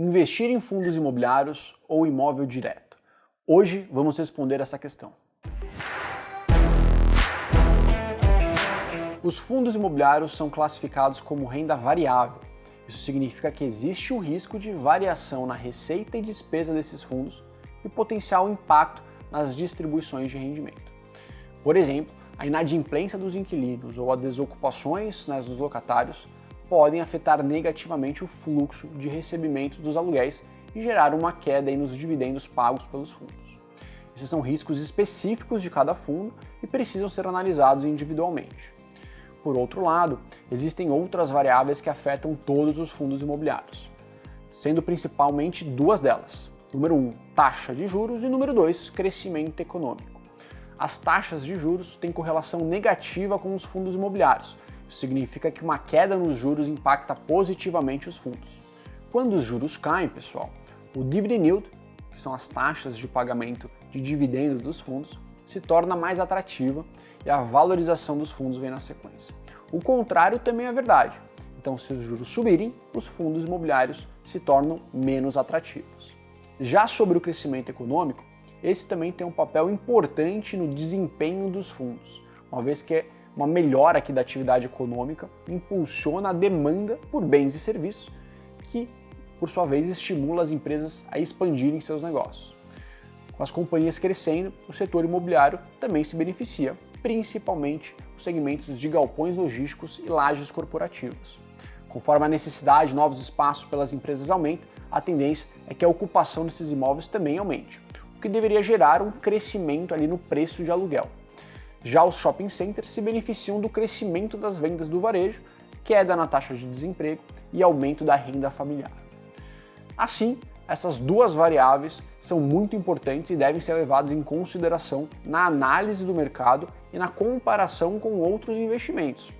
Investir em fundos imobiliários ou imóvel direto? Hoje vamos responder essa questão. Os fundos imobiliários são classificados como renda variável. Isso significa que existe o risco de variação na receita e despesa desses fundos e potencial impacto nas distribuições de rendimento. Por exemplo, a inadimplência dos inquilinos ou as desocupações né, dos locatários podem afetar negativamente o fluxo de recebimento dos aluguéis e gerar uma queda nos dividendos pagos pelos fundos. Esses são riscos específicos de cada fundo e precisam ser analisados individualmente. Por outro lado, existem outras variáveis que afetam todos os fundos imobiliários, sendo principalmente duas delas. Número 1, um, taxa de juros e número 2, crescimento econômico. As taxas de juros têm correlação negativa com os fundos imobiliários, significa que uma queda nos juros impacta positivamente os fundos. Quando os juros caem, pessoal, o dividend yield, que são as taxas de pagamento de dividendos dos fundos, se torna mais atrativa e a valorização dos fundos vem na sequência. O contrário também é verdade. Então, se os juros subirem, os fundos imobiliários se tornam menos atrativos. Já sobre o crescimento econômico, esse também tem um papel importante no desempenho dos fundos, uma vez que uma melhora aqui da atividade econômica impulsiona a demanda por bens e serviços, que, por sua vez, estimula as empresas a expandirem seus negócios. Com as companhias crescendo, o setor imobiliário também se beneficia, principalmente os segmentos de galpões logísticos e lajes corporativas. Conforme a necessidade de novos espaços pelas empresas aumenta, a tendência é que a ocupação desses imóveis também aumente, o que deveria gerar um crescimento ali no preço de aluguel. Já os shopping centers se beneficiam do crescimento das vendas do varejo, queda na taxa de desemprego e aumento da renda familiar. Assim, essas duas variáveis são muito importantes e devem ser levadas em consideração na análise do mercado e na comparação com outros investimentos.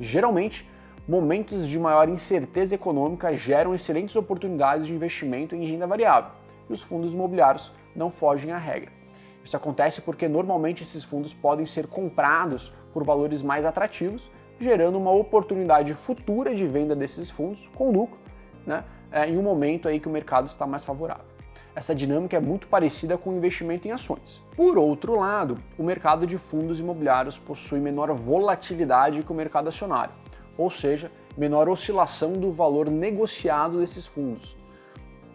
Geralmente, momentos de maior incerteza econômica geram excelentes oportunidades de investimento em renda variável, e os fundos imobiliários não fogem à regra. Isso acontece porque normalmente esses fundos podem ser comprados por valores mais atrativos, gerando uma oportunidade futura de venda desses fundos com lucro, né, é, em um momento aí que o mercado está mais favorável. Essa dinâmica é muito parecida com o investimento em ações. Por outro lado, o mercado de fundos imobiliários possui menor volatilidade que o mercado acionário, ou seja, menor oscilação do valor negociado desses fundos,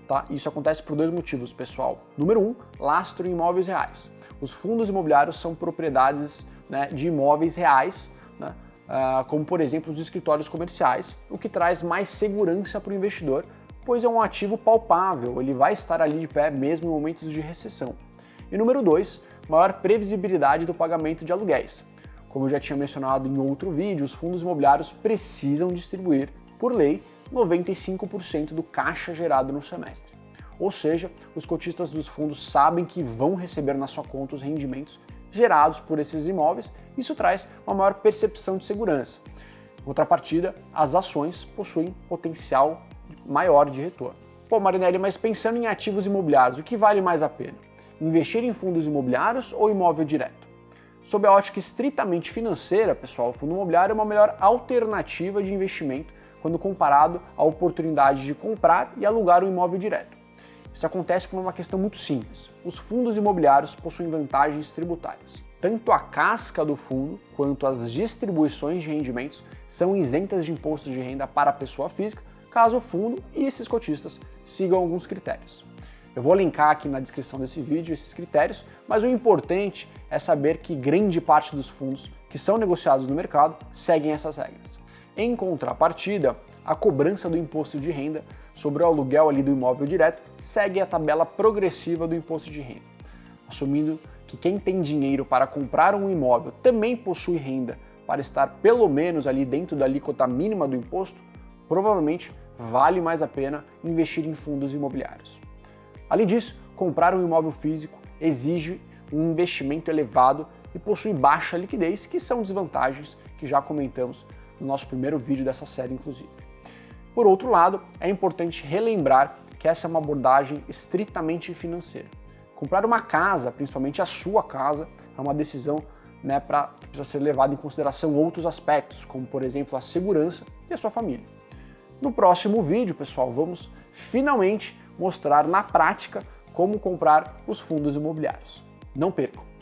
Tá? Isso acontece por dois motivos, pessoal. Número um, lastro em imóveis reais. Os fundos imobiliários são propriedades né, de imóveis reais, né, uh, como por exemplo os escritórios comerciais, o que traz mais segurança para o investidor, pois é um ativo palpável, ele vai estar ali de pé mesmo em momentos de recessão. E número dois, maior previsibilidade do pagamento de aluguéis. Como eu já tinha mencionado em outro vídeo, os fundos imobiliários precisam distribuir, por lei, 95% do caixa gerado no semestre. Ou seja, os cotistas dos fundos sabem que vão receber na sua conta os rendimentos gerados por esses imóveis, isso traz uma maior percepção de segurança. Em contrapartida, as ações possuem potencial maior de retorno. Pô, Marinelli, mas pensando em ativos imobiliários, o que vale mais a pena? Investir em fundos imobiliários ou imóvel direto? Sob a ótica estritamente financeira, pessoal, o fundo imobiliário é uma melhor alternativa de investimento quando comparado à oportunidade de comprar e alugar um imóvel direto. Isso acontece por uma questão muito simples. Os fundos imobiliários possuem vantagens tributárias. Tanto a casca do fundo quanto as distribuições de rendimentos são isentas de imposto de renda para a pessoa física, caso o fundo e esses cotistas sigam alguns critérios. Eu vou linkar aqui na descrição desse vídeo esses critérios, mas o importante é saber que grande parte dos fundos que são negociados no mercado seguem essas regras. Em contrapartida, a cobrança do imposto de renda sobre o aluguel ali do imóvel direto segue a tabela progressiva do imposto de renda, assumindo que quem tem dinheiro para comprar um imóvel também possui renda para estar pelo menos ali dentro da alíquota mínima do imposto, provavelmente vale mais a pena investir em fundos imobiliários. Além disso, comprar um imóvel físico exige um investimento elevado e possui baixa liquidez, que são desvantagens que já comentamos no nosso primeiro vídeo dessa série, inclusive. Por outro lado, é importante relembrar que essa é uma abordagem estritamente financeira. Comprar uma casa, principalmente a sua casa, é uma decisão né, pra, que precisa ser levada em consideração outros aspectos, como por exemplo a segurança e a sua família. No próximo vídeo, pessoal, vamos finalmente mostrar na prática como comprar os fundos imobiliários. Não percam!